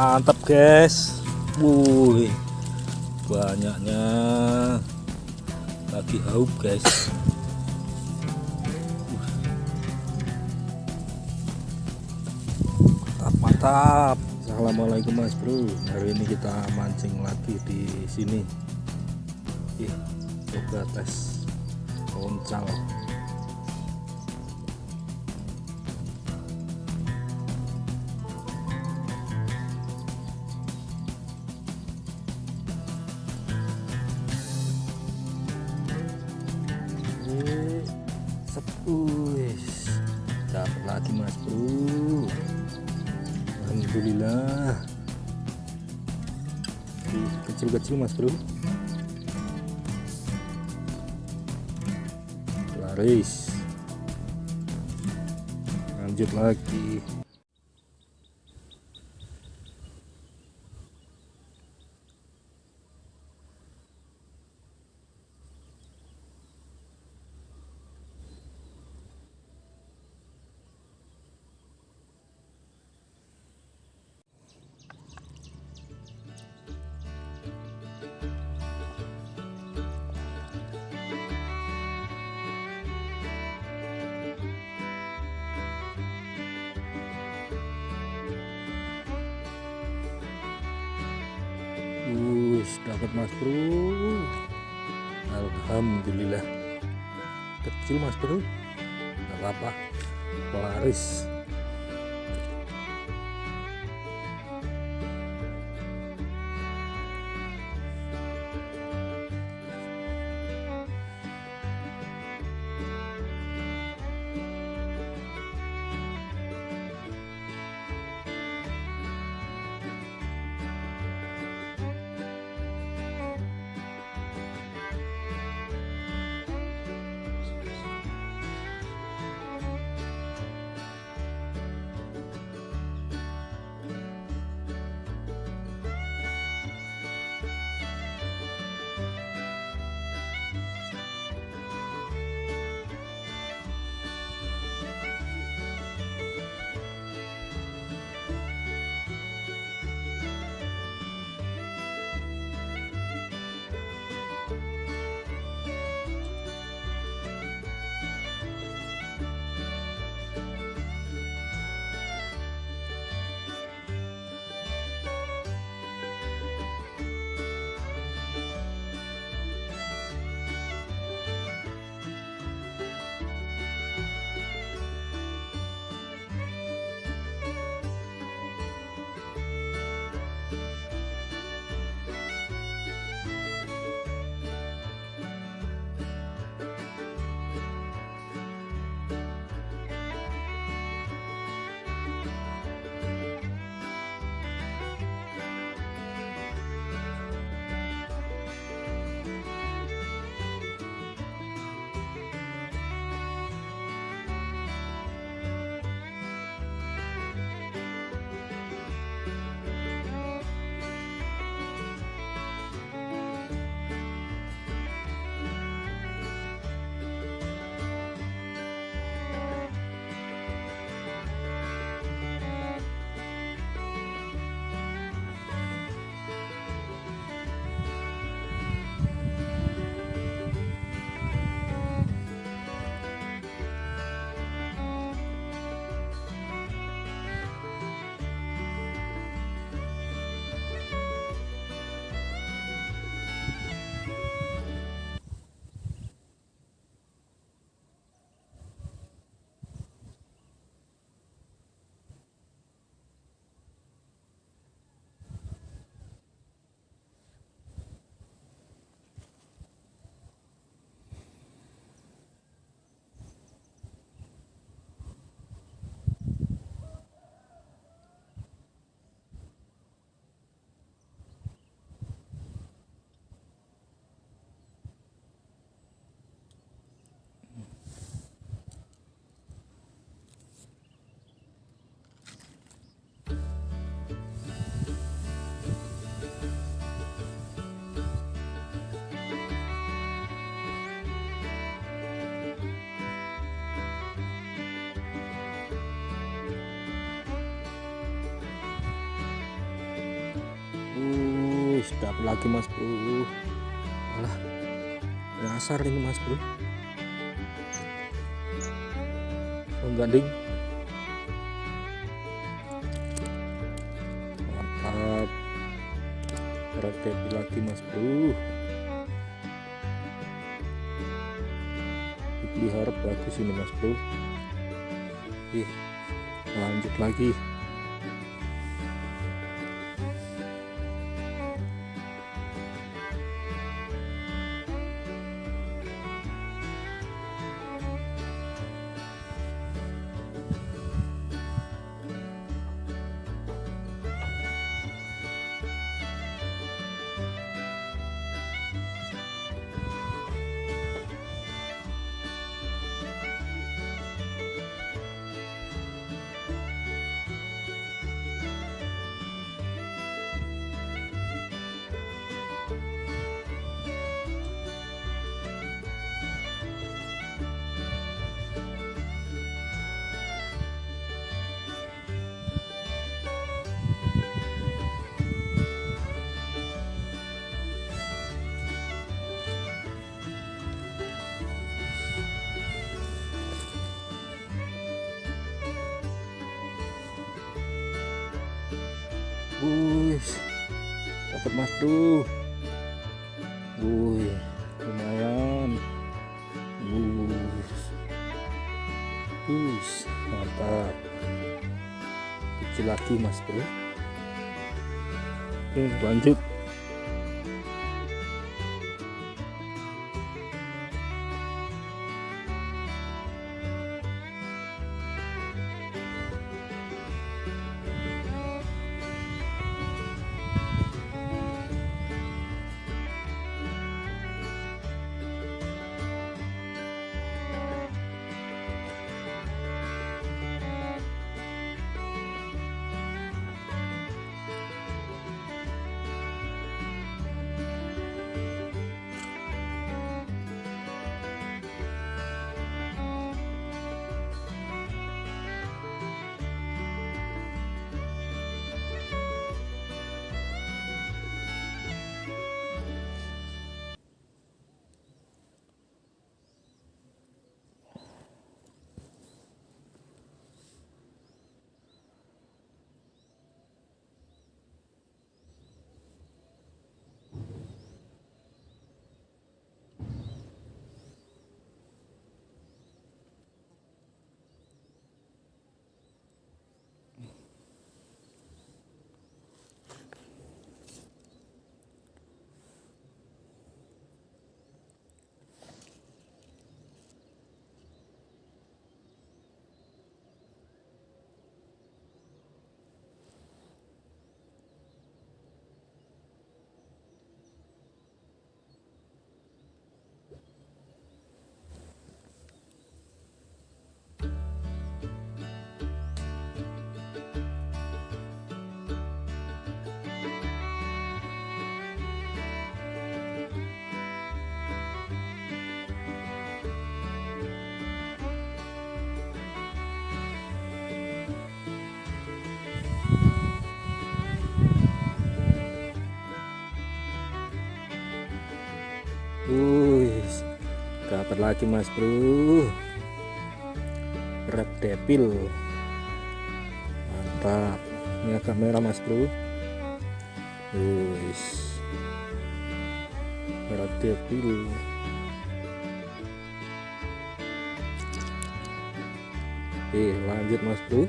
mantap guys. Wuih banyaknya lagi haup guys. Mantap mantap. Assalamualaikum mas bro. Hari ini kita mancing lagi di sini. Ih coba tes oncal Sepuis dapat lagi mas bro. Alhamdulillah. Kecil-kecil mas bro. Laris. Lanjut lagi Wus, dapat mas bro. Alhamdulillah. Kecil mas bro. Gak apa-apa. Dapat lagi mas bro? Alah nyasar ini mas bro. Mengganding mantap. Berat lagi mas bro. Dipelihara bagus ini mas bro. Ih, lanjut lagi Wih, dapat mas bro. Wih, lumayan. Wih, Wih, mantap. Kecil lagi mas bro. Oke, lanjut. Lagi mas bro. Red Devil. Mantap. Ini agak merah mas bro. Wih. Red Devil. Eh, lanjut mas bro.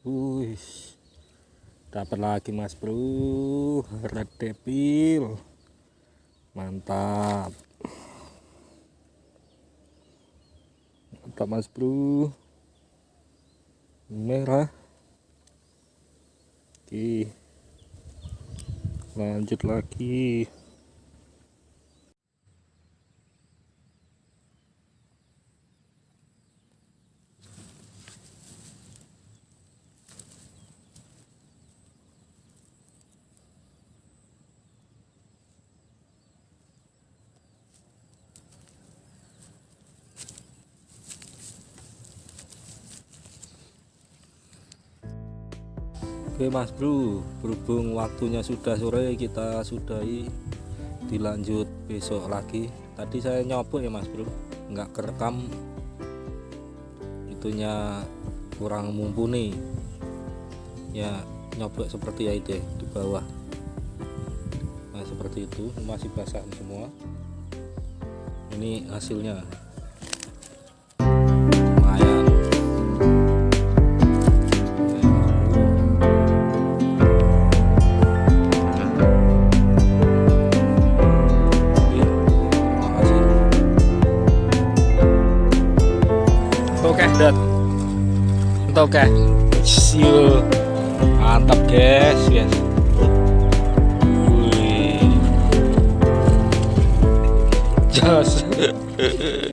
Wih, dapat lagi mas bro, red devil, mantap, mantap mas bro, merah, oke, lanjut lagi. Oke mas bro berhubung waktunya sudah sore kita sudahi dilanjut besok lagi. Tadi saya nyobok ya mas bro nggak kerekam. Itunya kurang mumpuni. Ya nyobok seperti ya itu ya, di bawah. Nah seperti itu masih basah semua. Ini hasilnya Siul.